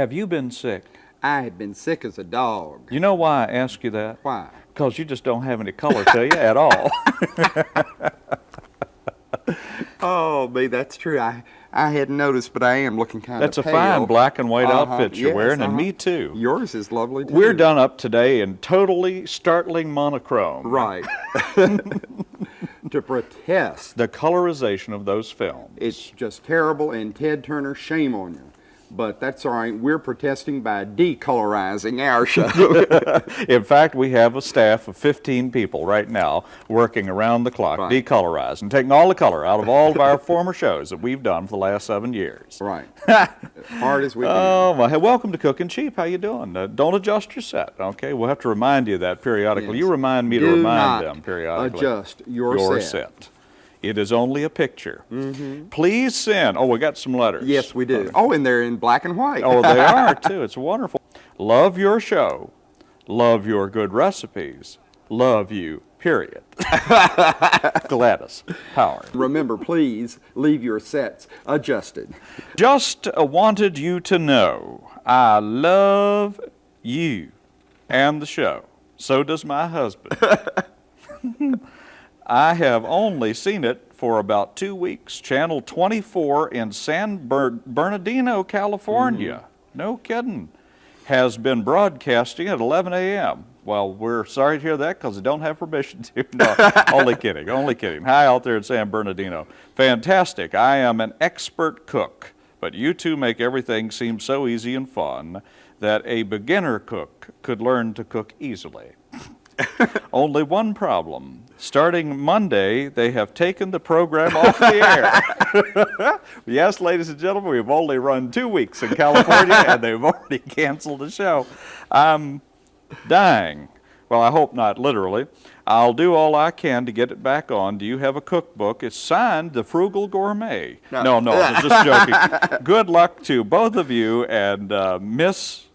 Have you been sick? I have been sick as a dog. You know why I ask you that? Why? Because you just don't have any color to you at all. Oh, me, that's true. I I hadn't noticed, but I am looking kind of. That's a pale. fine black and white Uh-huh, outfit you're yes, wearing, and uh-huh. me too. Yours is lovely too. We're done up today in totally startling monochrome. Right. to protest. The colorization of those films. It's just terrible, and Ted Turner, shame on you. But that's all right. We're protesting by decolorizing our show. In fact, we have a staff of 15 people right now working around the clock, Right. decolorizing, taking all the color out of all of our former shows that we've done for the last seven years. right. hard as we can. Oh, my, hey, welcome to Cooking Cheap. How you doing? Uh, don't adjust your set, okay? We'll have to remind you of that periodically. Yes. You remind me to remind them periodically. adjust your set. It is only a picture. Mm-hmm. Please send. Oh, we got some letters. Yes, we do. Oh, and they're in black and white. Oh, they are too. It's wonderful. Love your show. Love your good recipes. Love you, period. Gladys Howard. Remember, please leave your sets adjusted. Just uh, wanted you to know I love you and the show. So does my husband. I have only seen it for about two weeks. Channel 24 in San Ber- Bernardino, California. Mm. No kidding. Has been broadcasting at 11 a.m. Well, we're sorry to hear that because I don't have permission to. No, only kidding, only kidding. Hi out there in San Bernardino. Fantastic. I am an expert cook, but you two make everything seem so easy and fun that a beginner cook could learn to cook easily. Only one problem. Starting Monday, they have taken the program off the air. yes, ladies and gentlemen, we've only run two weeks in California and they've already canceled the show. I'm dying. Well, I hope not literally. I'll do all I can to get it back on. Do you have a cookbook? It's signed The Frugal Gourmet. No. No, no, I'm just joking. Good luck to both of you and uh, Miss,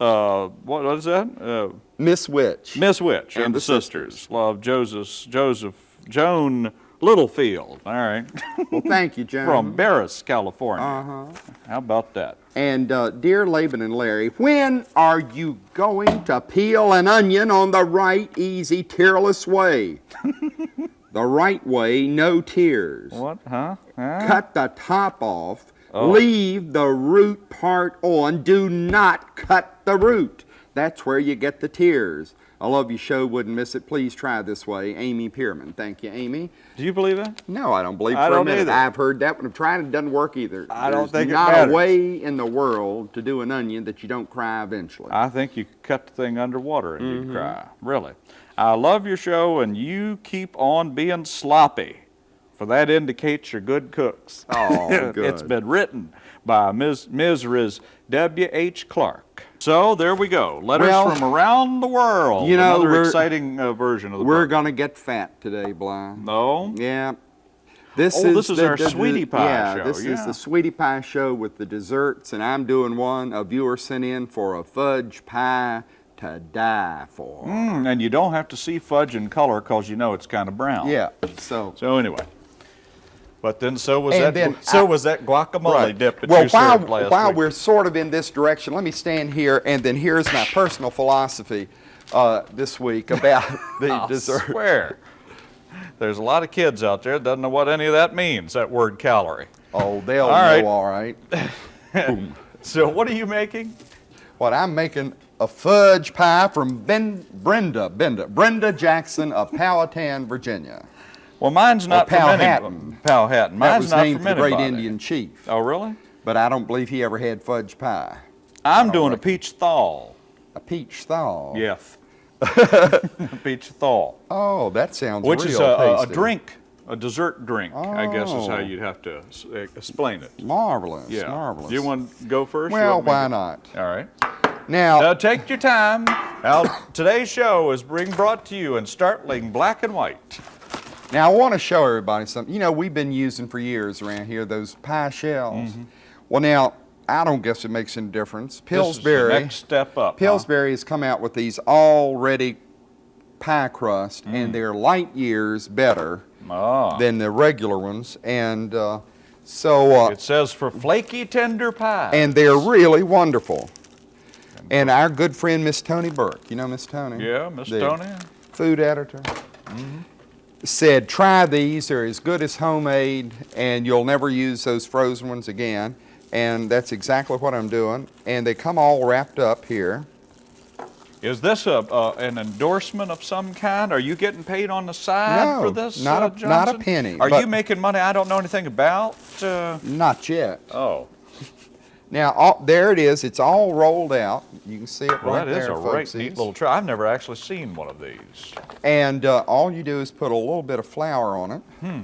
uh, what, what is that? Uh, Miss Witch. Miss Witch and, And the, the sisters. Love Joseph, Joseph, Joan Littlefield. All right. Well, thank you, Joan. From Barris, California. Uh-huh. How about that? And uh, dear Laban and Larry, when are you going to peel an onion on the right, easy, tearless way? the right way, no tears. What? Huh? Huh? Cut the top off. Oh. Leave the root part on. Do not cut the root. That's where you get the tears. I love your show. Wouldn't miss it. Please try this way. Amy Pierman. Thank you, Amy. Do you believe that? No, I don't believe I for don't a minute. either. I've heard that one. I've tried it. Doesn't work either. I don't There's think it not matters. a way in the world to do an onion that you don't cry eventually. I think you cut the thing underwater and Mm-hmm. you'd cry. Really. I love your show and you keep on being sloppy. For that indicates you're good cooks. Oh, it's good. been written by Ms. Riz W.H. Clark. So there we go. Letters Well, from around the world. you know, Another we're- exciting uh, version of the We're gonna get fat today, Bly. No? Yeah. This Oh, is this is the- our the- Sweetie Pie yeah, show, this is the Sweetie Pie show with the desserts, and I'm doing one. A viewer sent in for a fudge pie to die for. Mm, and you don't have to see fudge in color because you know it's kind of brown. Yeah. So. So anyway. But then so was And that then so I- was that guacamole dip that well, you while, served last while week. we're sort of in this direction, let me stand here, and then here's my personal philosophy uh, this week about the I dessert. swear. There's a lot of kids out there that doesn't know what any of that means, that word calorie. Oh, they'll All know right. all right. So what are you making? What I'm making a fudge pie from ben, Brenda, Brenda, Brenda Jackson of Powhatan, Virginia. Well, mine's not Powhatan. Powhatan. That Mine's was not named the great. Indian chief, Oh, really? but I don't believe he ever had fudge pie. I'm doing a peach thaw. A peach thaw. Yes. a peach thaw. Oh, that sounds Which real is a, a, drink, a dessert drink, I guess is how Oh. you'd have to explain it. Marvelous, Yeah. marvelous. Do you want to go first? Well, why not? All right. Now, Now take your time. Now today's show is being brought to you in startling black and white. Now I want to show everybody something. You know, we've been using for years around here those pie shells. Mm-hmm. Well, now I don't guess it makes any difference. This is the Pillsbury, next step up. huh? Pillsbury has come out with these already pie crust, Mm. and they're light years better Ah. than the regular ones. And uh, So, uh, It says for flaky tender pie. and they're really wonderful. And our good friend Miss Tony Burke, you know Miss Tony? yeah, Miss Tony. Food editor. Said, try these, they're as good as homemade, and you'll never use those frozen ones again. And that's exactly what I'm doing. And they come all wrapped up here. Is this a, uh, an endorsement of some kind? Are you getting paid on the side No, for this, not uh, a- not a penny, Are you making money I don't know anything about? Uh, Not yet. oh, Now, all, there it is. It's all rolled out. You can see it well, right that is there, a right neat little try. I've never actually seen one of these. And uh, all you do is put a little bit of flour on it Hmm.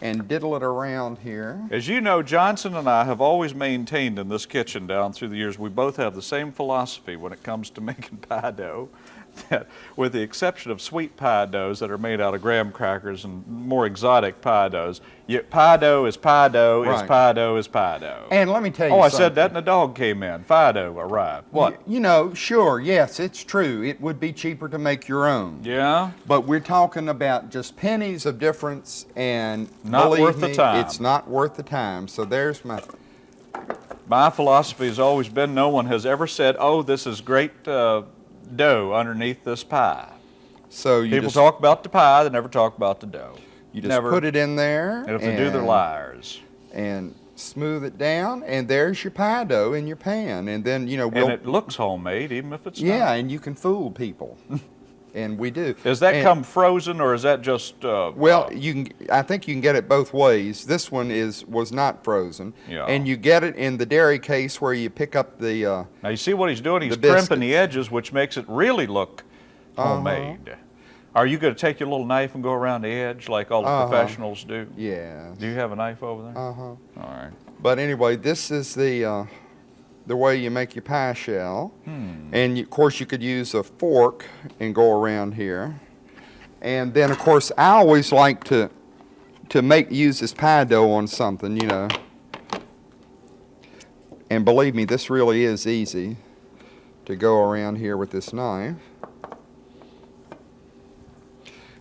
and diddle it around here. As you know, Johnson and I have always maintained in this kitchen down through the years, we both have the same philosophy when it comes to making pie dough. That, with the exception of sweet pie doughs that are made out of graham crackers and more exotic pie doughs, you, pie dough is pie dough is pie dough is pie dough. And let me tell you oh, I something. said that and a dog came in. Pie dough arrived. What? You, you know, sure, yes, it's true. It would be cheaper to make your own. Yeah? But we're talking about just pennies of difference, and Not believe worth the me, time. It's not worth the time. So there's my. My philosophy has always been no one has ever said, oh, this is great uh, dough underneath this pie. So you People just talk about the pie, they never talk about the dough. you just never. put it in there, And if they do, they're liars. and smooth it down, and there's your pie dough in your pan, and then you know we'll And it looks homemade, even if it's yeah, not. Yeah, and you can fool people, and we do. Does that And- come frozen or is that just? Uh, Well, uh, you can. I think you can get it both ways. This one is was not frozen, Yeah. and you get it in the dairy case where you pick up the. Uh, now you see what he's doing. He's the crimping the edges, which makes it really look Uh-huh. homemade. Are you going to take your little knife and go around the edge like all the Uh-huh. professionals do? yeah. Do you have a knife over there? Uh huh. all right. But anyway, this is the uh, the way you make your pie shell, Hmm. and you, of course you could use a fork and go around here, and then of course I always like to to make use this pie dough on something, you know. And believe me, this really is easy to go around here with this knife.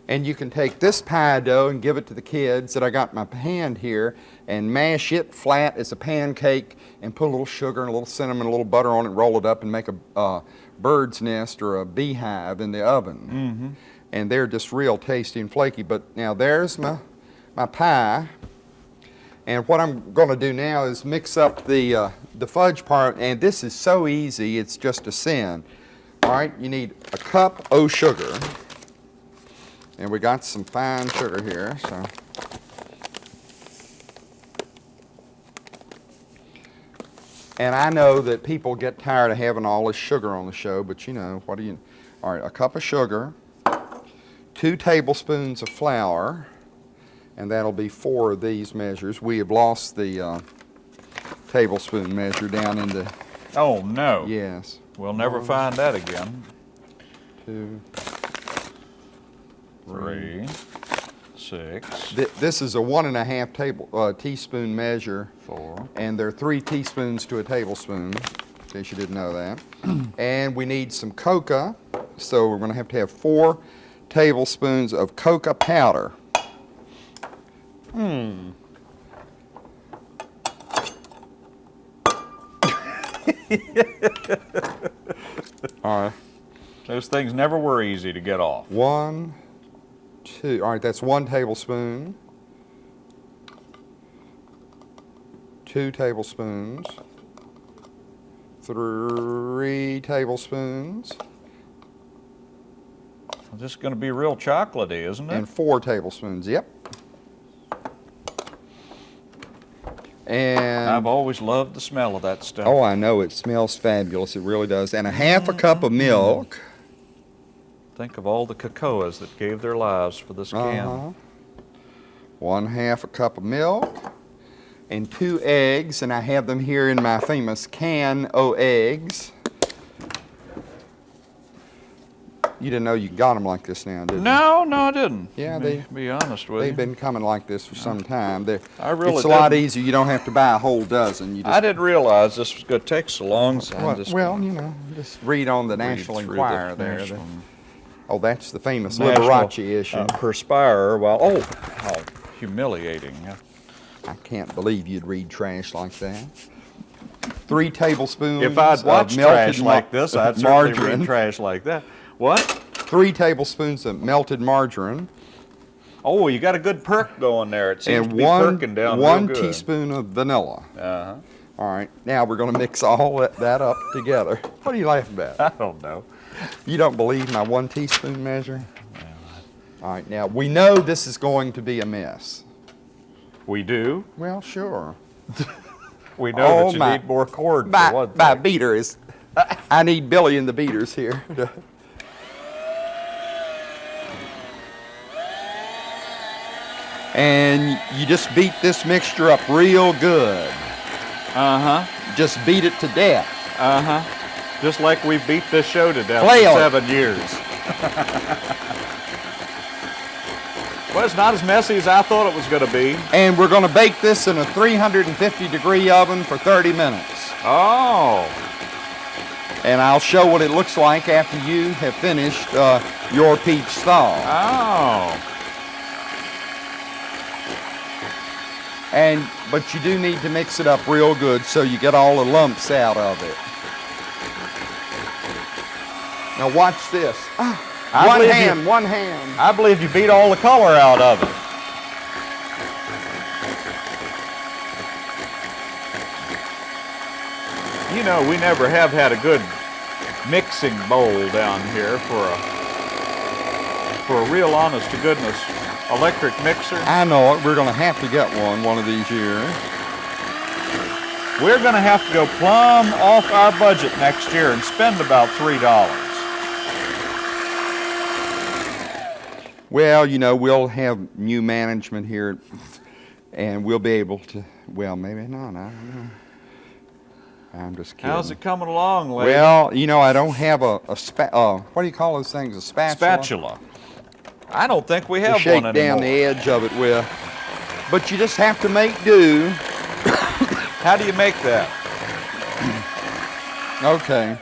And you can take this pie dough and give it to the kids that I got in my hand here and mash it flat as a pancake and put a little sugar and a little cinnamon, and a little butter on it, roll it up and make a uh, bird's nest or a beehive in the oven. And they're just real tasty and flaky. But now there's my, my pie. And what I'm going to do now is mix up the, uh, the fudge part. And this is so easy, it's just a sin. All right, you need a cup of sugar. And we got some fine sugar here, so. And I know that people get tired of having all this sugar on the show, but you know, what do you, all right, a cup of sugar, two tablespoons of flour, and that'll be four of these measures. We have lost the uh, tablespoon measure down in the, Oh no. yes, We'll never find that again. two. Three, six, Th- This is a one and a half table, uh, teaspoon measure. four. And there are three teaspoons to a tablespoon, in case you didn't know that. and we need some coca, so we're going to have to have four tablespoons of coca powder. Hmm. All right, Those things never were easy to get off. one, two. All right, that's one tablespoon. Two tablespoons. Three tablespoons. This is going to be real chocolatey, isn't it? And four tablespoons, yep. And, I've always loved the smell of that stuff. oh, I know, it smells fabulous, it really does. And a half a cup of milk. Think of all the cocoas that gave their lives for this can. Uh-huh. One half a cup of milk. And two eggs, and I have them here in my famous can o' eggs. You didn't know you got them like this now, did you? No, no, I didn't. Yeah, they- Be honest with They've you. been coming like this for some time. They're, I really it's a lot didn't. easier. You don't have to buy a whole dozen. You just I didn't realize this was going to take so long, so Well, just well, you know, just read on the read National through the Enquirer there. National- oh, that's the famous National, Liberace issue. uh, Perspirer while, oh, how humiliating. I can't believe you'd read trash like that. Three tablespoons If I'd of watched melted trash like this, I'd certainly margarine. read trash like that. What? Three tablespoons of melted margarine Oh, you got a good perk going there. It seems and to be one perking down one real good. teaspoon of vanilla. Uh-huh. All right, now we're going to mix all that, that up together. What are you laughing about? I don't know. You don't believe my one teaspoon measure? All right, now we know this is going to be a mess. We do. Well, sure. We know Oh, that you my- need more cord for My, one my thing. beater is, I need Billy and the beaters here. and you just beat this mixture up real good. Uh-huh. Just beat it to death. Uh-huh. Just like we beat this show to death Flail for seven years. well, it's not as messy as I thought it was going to be. And we're going to bake this in a 350 degree oven for 30 minutes. Oh. And I'll show what it looks like after you have finished uh, your peach thaw. Oh. And but you do need to mix it up real good so you get all the lumps out of it. Now watch this. Ah, one hand, you, one hand. I believe you beat all the color out of it. You know, we never have had a good mixing bowl down here for a for a real honest to goodness electric mixer. I know it. We're going to have to get one one of these years. We're going to have to go plumb off our budget next year and spend about $3. Well, you know, we'll have new management here, and we'll be able to. Well, maybe not. I don't know. I'm just kidding. How's it coming along, lady? Well, you know, I don't have a, a spa- uh, what do you call those things? A spatula? spatula. I don't think we To have shake one down the edge of it with. But you just have to make do. How do you make that? Okay.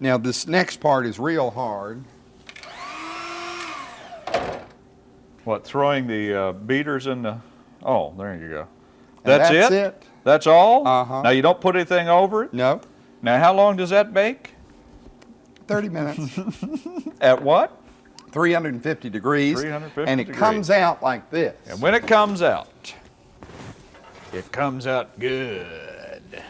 Now, this next part is real hard. What, throwing the uh, beaters in the, oh, there you go. That's, that's it? it. That's all? Uh-huh. Now you don't put anything over it? No, Now how long does that bake? 30 minutes. At what? 350 degrees. 350 And it degrees. comes out like this. And when it comes out, it comes out good.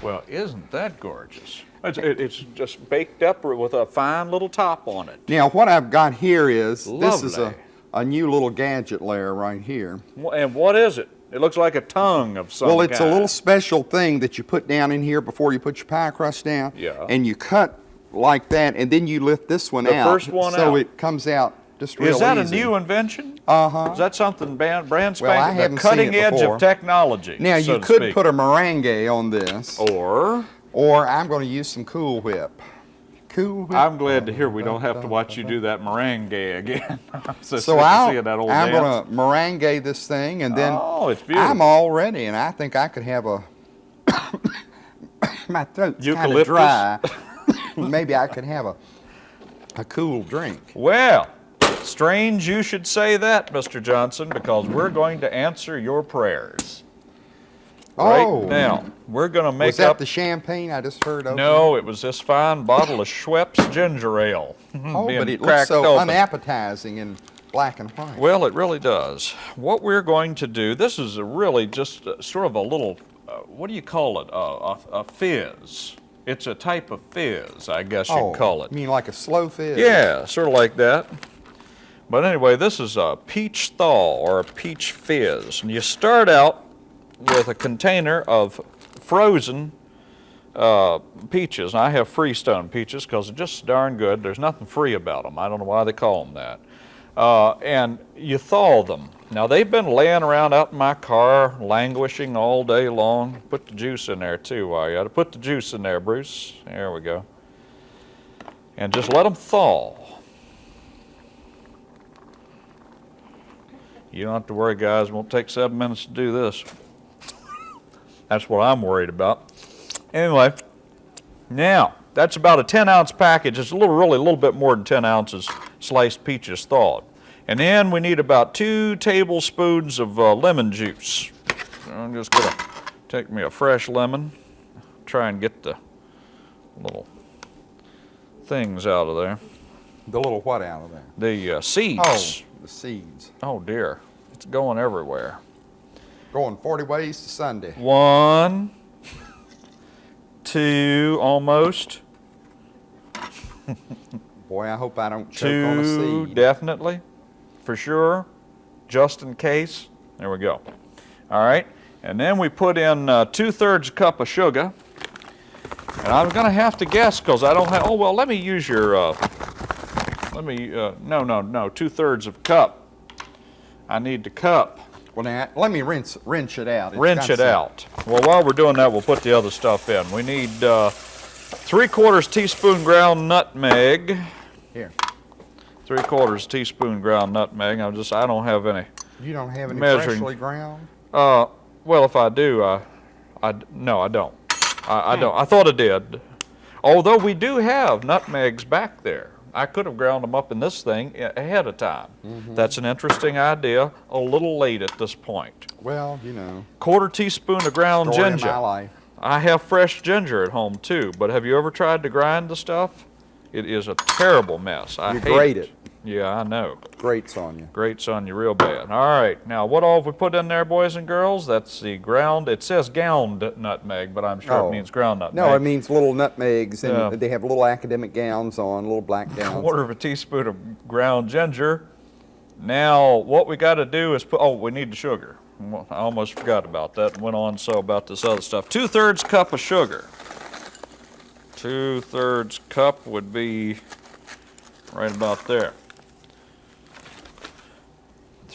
Well, isn't that gorgeous? It's, it- it's just baked up with a fine little top on it. Now, what I've got here is this is a, Lovely. A new little gadget layer right here. And what is it? It looks like a tongue of some Well, it's a little special thing that you put down in here before you put your pie crust down. Yeah. And you cut like that, and then you lift this one The out. first one so out. it comes out just real Is that easy. a new invention? Uh-huh. Is that something brand, brand Well, I spanking, haven't the seen cutting it edge before. of technology? Now, so you could speak. put a meringue on this, Or or I'm going to use some Cool Whip. Cool I'm glad to hear we don't have to watch you do that meringue again. I'm so, so I'll, that old I'm going to meringue this thing, and then Oh, it's beautiful. I'm all ready, and I think I could have a. my throat's kind of dry. Maybe I could have a a cool drink. Well, strange you should say that, Mr. Johnson, because we're going to answer your prayers. Oh. Right now, we're going to make Was that up. the champagne I just heard of? no, it was this fine bottle of Schweppes ginger ale. Oh, but it looks so open. unappetizing in black and white. Well, it really does. What we're going to do, this is a really just uh, sort of a little, uh, what do you call it? Uh, a, a fizz. It's a type of fizz, I guess oh, you'd call it. You mean like a slow fizz? Yeah, sort of like that. But anyway, this is a peach thaw or a peach fizz. And you start out with a container of frozen uh, peaches. And I have freestone peaches because they're just darn good. There's nothing free about them. I don't know why they call them that. Uh, and you thaw them. Now they've been laying around out in my car, languishing all day long. Put the juice in there too while you to put the juice in there, Bruce. There we go. And just let them thaw. You don't have to worry, guys. It won't take seven minutes to do this. That's what I'm worried about. Anyway, now that's about a 10 ounce package. It's a little, really, a little bit more than 10 ounces sliced peaches thawed. And then we need about two tablespoons of uh, lemon juice. I'm just gonna take me a fresh lemon, try and get the little things out of there. The little what out of there? The uh, seeds. Oh, the seeds. Oh dear, it's going everywhere. Going 40 ways to Sunday. One, two, almost. Boy, I hope I don't choke on a Two, seed. definitely, for sure, just in case. There we go. All right, and then we put in uh, two-thirds cup of sugar. And I'm gonna have to guess because I don't have, oh, well, let me use your, uh, let me, uh, no, no, no, two-thirds of a cup. I need the cup. Well, now, let me rinse, rinse it out. It's got it out. Well, while we're doing that, we'll put the other stuff in. We need uh, three quarters teaspoon ground nutmeg. Here, Three quarters teaspoon ground nutmeg. I just I don't have any. you don't have any Measuring. freshly ground? Uh, well, if I do, I, I no, I don't. I, I don't. I thought I did. Although we do have nutmegs back there. I could have ground them up in this thing ahead of time. Mm-hmm. That's an interesting idea. A little late at this point. Well, you know, Quarter teaspoon of ground story of ginger. my life. I have fresh ginger at home too, but have you ever tried to grind the stuff? It is a terrible mess. I You hate grate it. Yeah, I know. Grates on you. Grates on you real bad. All right, now what all have we put in there, boys and girls? That's the ground. It says ground nutmeg, but I'm sure Oh. it means ground nutmeg. No, it means little nutmegs, and Yeah. they have little academic gowns on, little black gowns. A quarter of a teaspoon of ground ginger. Now, what we got to do is put. Oh, we need the sugar. I almost forgot about that. and Went on so about this other stuff. Two thirds cup of sugar. Two thirds cup would be right about there.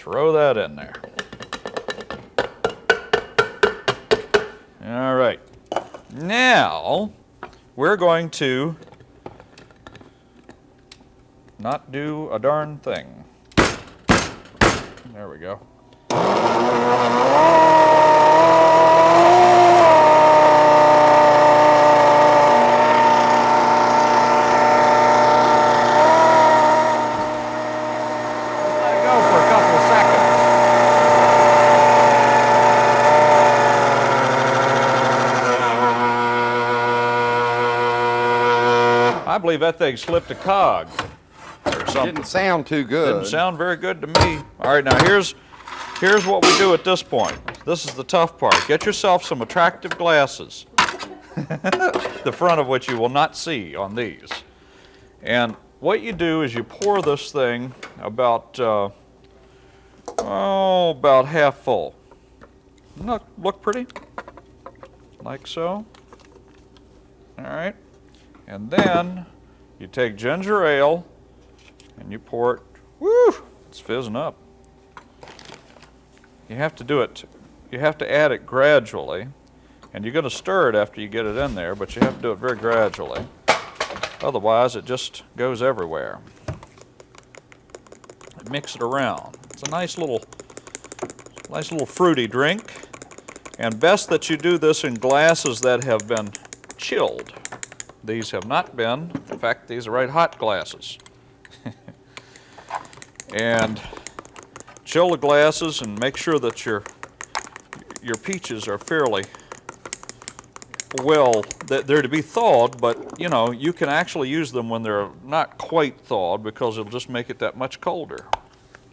Throw that in there. All right. Now, we're going to not do a darn thing. There we go. Just let it go for a couple of seconds. I believe that thing slipped a cog or something. Didn't sound too good. Didn't sound very good to me. All right, now here's here's what we do at this point. This is the tough part. Get yourself some attractive glasses, the front of which you will not see on these. And what you do is you pour this thing about uh, oh about half full. Look, look pretty, like so. All right, and then you take ginger ale and you pour it. Woo! It's fizzing up. You have to do it. You have to add it gradually, and you're going to stir it after you get it in there, but you have to do it very gradually. Otherwise, it just goes everywhere. Mix it around. It's a nice little, nice little fruity drink, and best that you do this in glasses that have been chilled. These have not been. In fact, these are right hot glasses. And chill the glasses and make sure that your your peaches are fairly well that they're to be thawed but you know you can actually use them when they're not quite thawed because it'll just make it that much colder.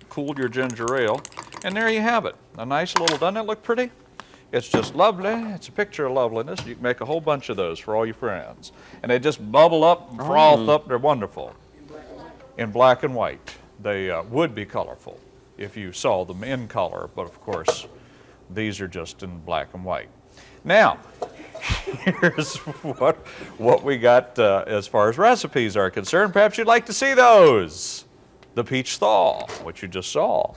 Cool your ginger ale and there you have it. A nice little doesn't it look pretty it's just lovely it's a picture of loveliness you can make a whole bunch of those for all your friends and they just bubble up and froth up they're wonderful in black and white. They uh, would be colorful if you saw them in color, but of course, these are just in black and white. Now, here's what, what we got uh, as far as recipes are concerned. Perhaps you'd like to see those. The peach thaw, which you just saw,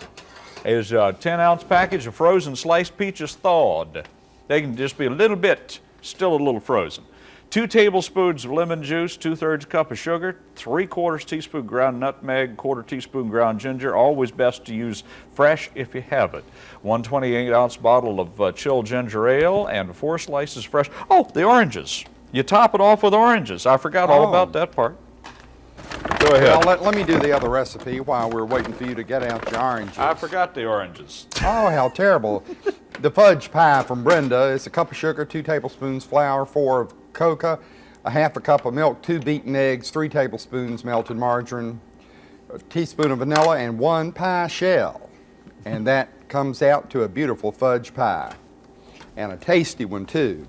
is a 10 ounce package of frozen sliced peaches thawed. They can just be a little bit, still a little frozen. Two tablespoons of lemon juice, two thirds cup of sugar, three quarters teaspoon ground nutmeg, quarter teaspoon ground ginger. Always best to use fresh if you have it. One 28 ounce bottle of uh, chilled ginger ale and four slices fresh. Oh, the oranges. You top it off with oranges. I forgot all Oh. about that part. Go ahead. Well, let, let me do the other recipe while we're waiting for you to get out your oranges. I forgot the oranges. Oh, how terrible. the fudge pie from Brenda. It's a cup of sugar, two tablespoons flour, four of cocoa, a half a cup of milk, two beaten eggs, three tablespoons melted margarine, a teaspoon of vanilla, and one pie shell. And that comes out to a beautiful fudge pie. And a tasty one, too.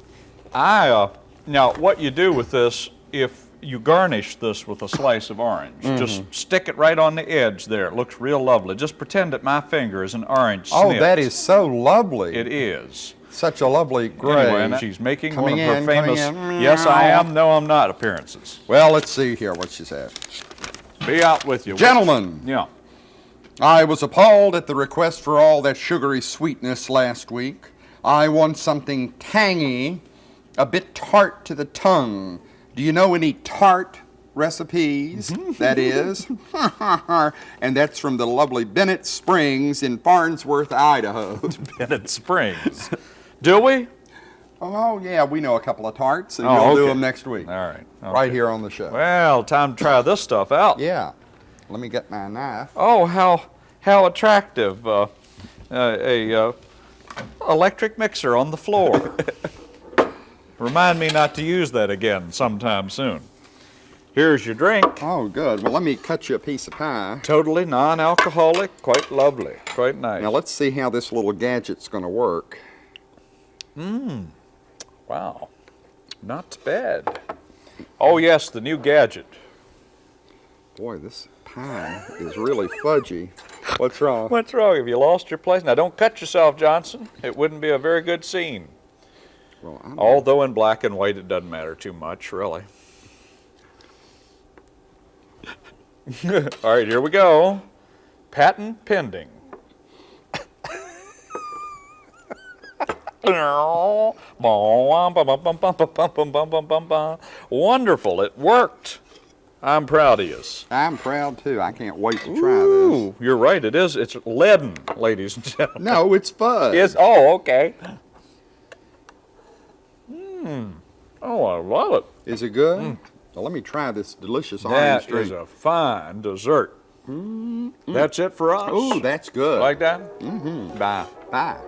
I, uh, now what you do with this, if you garnish this with a slice of orange, just Mm-hmm. stick it right on the edge there. It looks real lovely. Just pretend that my finger is an orange Oh, that is so lovely. It is. Such a lovely gray. Anyway, and she's making Coming one of her in, famous "Yes, I am, no, I'm not" appearances. Well, let's see here what she said. Be out with you, Gentlemen, Yeah. I was appalled at the request for all that sugary sweetness last week. I want something tangy, a bit tart to the tongue. Do you know any tart recipes? that is. and that's from the lovely Bennett Springs in Farnsworth, Idaho. Bennett Springs. do we? oh, yeah, we know a couple of tarts, and Oh, we'll do okay. them next week. All right. Right here on the show. Well, time to try this stuff out. Yeah. Let me get my knife. Oh, how how attractive! Uh, uh, a uh, electric mixer on the floor. Remind me not to use that again sometime soon. Here's your drink. Oh, good. Well, let me cut you a piece of pie. Totally non-alcoholic, quite lovely, quite nice. Now, let's see how this little gadget's going to work. Mmm. Wow, not bad. Oh yes, the new gadget. Boy, this pie is really fudgy. What's wrong? What's wrong? Have you lost your place? Now don't cut yourself, Johnson. It wouldn't be a very good scene. Well, I'm Although in black and white, it doesn't matter too much, really. All right, here we go. Patent pending. Wonderful, it worked. I'm proud of you. I'm proud too. I can't wait to try Ooh, you're right, it is. It's leaden, ladies and gentlemen. No, it's fudge. It's, oh, okay. Mmm. Oh, I love it. Is it good? Hmm. Well, let me try this delicious orange That drink. is a fine dessert. Mm-hmm. That's it for us. Ooh, that's good. like that? Mm-hmm. Bye. Bye.